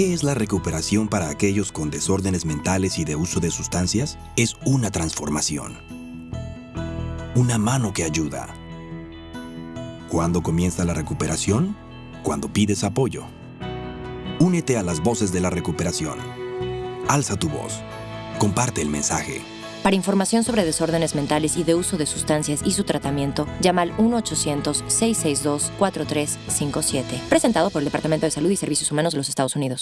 ¿Qué es la recuperación para aquellos con desórdenes mentales y de uso de sustancias? Es una transformación. Una mano que ayuda. ¿Cuándo comienza la recuperación? Cuando pides apoyo. Únete a las voces de la recuperación. Alza tu voz. Comparte el mensaje. Para información sobre desórdenes mentales y de uso de sustancias y su tratamiento, llama al 1-800-662-4357. Presentado por el Departamento de Salud y Servicios Humanos de los Estados Unidos.